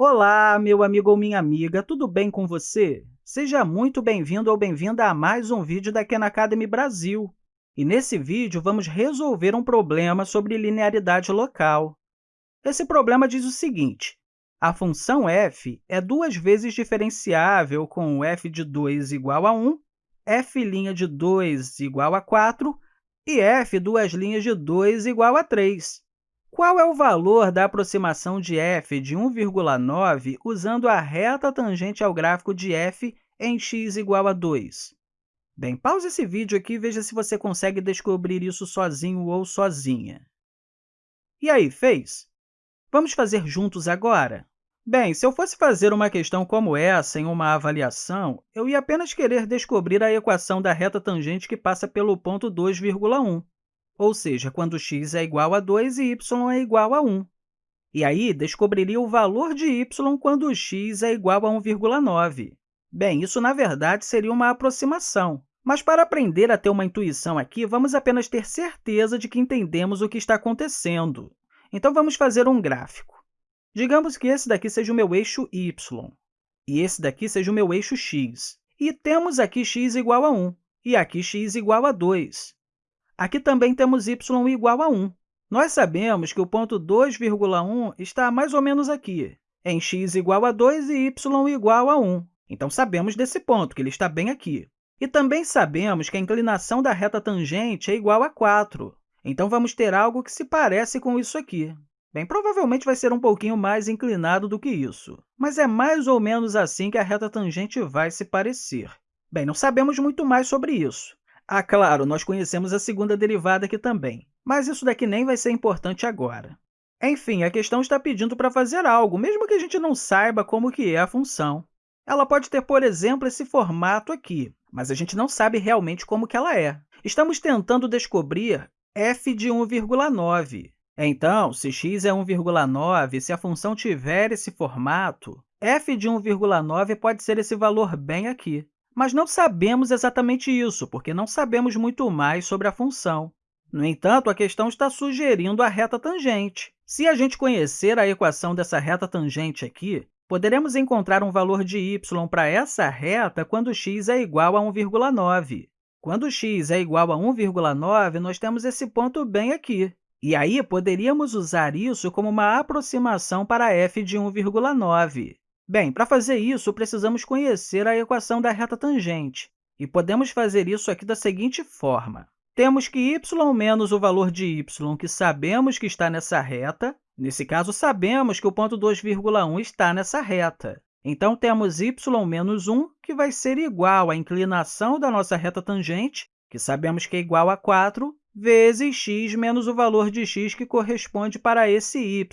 Olá, meu amigo ou minha amiga, tudo bem com você? Seja muito bem-vindo ou bem-vinda a mais um vídeo da Khan Academy Brasil. E nesse vídeo, vamos resolver um problema sobre linearidade local. Esse problema diz o seguinte, a função f é duas vezes diferenciável com f de 2 igual a 1, f' de 2 igual a 4 e f duas linhas de 2 igual a 3. Qual é o valor da aproximação de f de 1,9 usando a reta tangente ao gráfico de f em x igual a 2? Bem, pause esse vídeo aqui e veja se você consegue descobrir isso sozinho ou sozinha. E aí, fez? Vamos fazer juntos agora? Bem, se eu fosse fazer uma questão como essa em uma avaliação, eu ia apenas querer descobrir a equação da reta tangente que passa pelo ponto 2,1 ou seja, quando x é igual a 2 e y é igual a 1. E aí, descobriria o valor de y quando x é igual a 1,9. Bem, isso, na verdade, seria uma aproximação. Mas, para aprender a ter uma intuição aqui, vamos apenas ter certeza de que entendemos o que está acontecendo. Então, vamos fazer um gráfico. Digamos que esse daqui seja o meu eixo y, e esse daqui seja o meu eixo x. E temos aqui x igual a 1, e aqui x igual a 2. Aqui também temos y igual a 1. Nós sabemos que o ponto 2,1 está mais ou menos aqui, em x igual a 2 e y igual a 1. Então, sabemos desse ponto, que ele está bem aqui. E também sabemos que a inclinação da reta tangente é igual a 4. Então, vamos ter algo que se parece com isso aqui. Bem, provavelmente vai ser um pouquinho mais inclinado do que isso, mas é mais ou menos assim que a reta tangente vai se parecer. Bem, não sabemos muito mais sobre isso. Ah, claro, nós conhecemos a segunda derivada aqui também, mas isso daqui nem vai ser importante agora. Enfim, a questão está pedindo para fazer algo, mesmo que a gente não saiba como que é a função. Ela pode ter, por exemplo, esse formato aqui, mas a gente não sabe realmente como que ela é. Estamos tentando descobrir f de 1,9. Então, se x é 1,9, se a função tiver esse formato, f de 1,9 pode ser esse valor bem aqui. Mas não sabemos exatamente isso, porque não sabemos muito mais sobre a função. No entanto, a questão está sugerindo a reta tangente. Se a gente conhecer a equação dessa reta tangente aqui, poderemos encontrar um valor de y para essa reta quando x é igual a 1,9. Quando x é igual a 1,9, nós temos esse ponto bem aqui. E aí, poderíamos usar isso como uma aproximação para f de 1,9. Bem, para fazer isso, precisamos conhecer a equação da reta tangente. E podemos fazer isso aqui da seguinte forma. Temos que y menos o valor de y, que sabemos que está nessa reta. Nesse caso, sabemos que o ponto 2,1 está nessa reta. Então, temos y menos 1, que vai ser igual à inclinação da nossa reta tangente, que sabemos que é igual a 4, vezes x menos o valor de x que corresponde para esse y,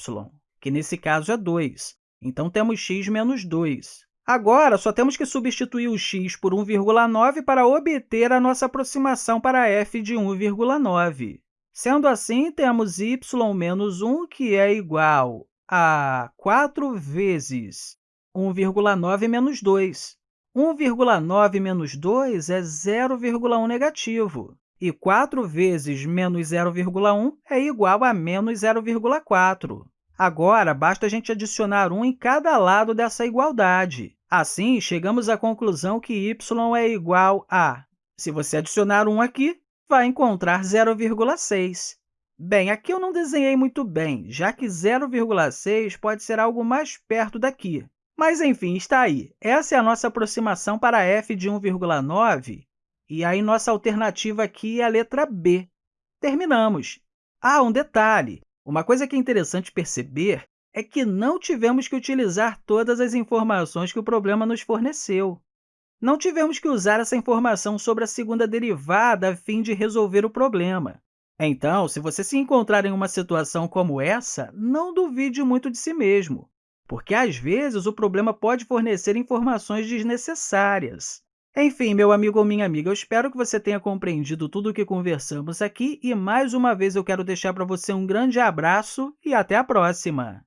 que nesse caso é 2. Então, temos x menos 2. Agora, só temos que substituir o x por 1,9 para obter a nossa aproximação para f de 1,9. Sendo assim, temos y menos 1, que é igual a 4 vezes 1,9 menos 2. 1,9 menos 2 é 0,1 negativo, e 4 vezes menos 0,1 é igual a menos 0,4. Agora, basta a gente adicionar 1 em cada lado dessa igualdade. Assim, chegamos à conclusão que y é igual a... Se você adicionar 1 aqui, vai encontrar 0,6. Bem, aqui eu não desenhei muito bem, já que 0,6 pode ser algo mais perto daqui. Mas, enfim, está aí. Essa é a nossa aproximação para f de 1,9, e aí nossa alternativa aqui é a letra B. Terminamos. Ah, um detalhe! Uma coisa que é interessante perceber é que não tivemos que utilizar todas as informações que o problema nos forneceu. Não tivemos que usar essa informação sobre a segunda derivada a fim de resolver o problema. Então, se você se encontrar em uma situação como essa, não duvide muito de si mesmo, porque, às vezes, o problema pode fornecer informações desnecessárias. Enfim, meu amigo ou minha amiga, eu espero que você tenha compreendido tudo o que conversamos aqui e, mais uma vez, eu quero deixar para você um grande abraço e até a próxima!